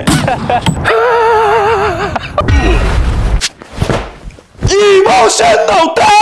Emotional damage!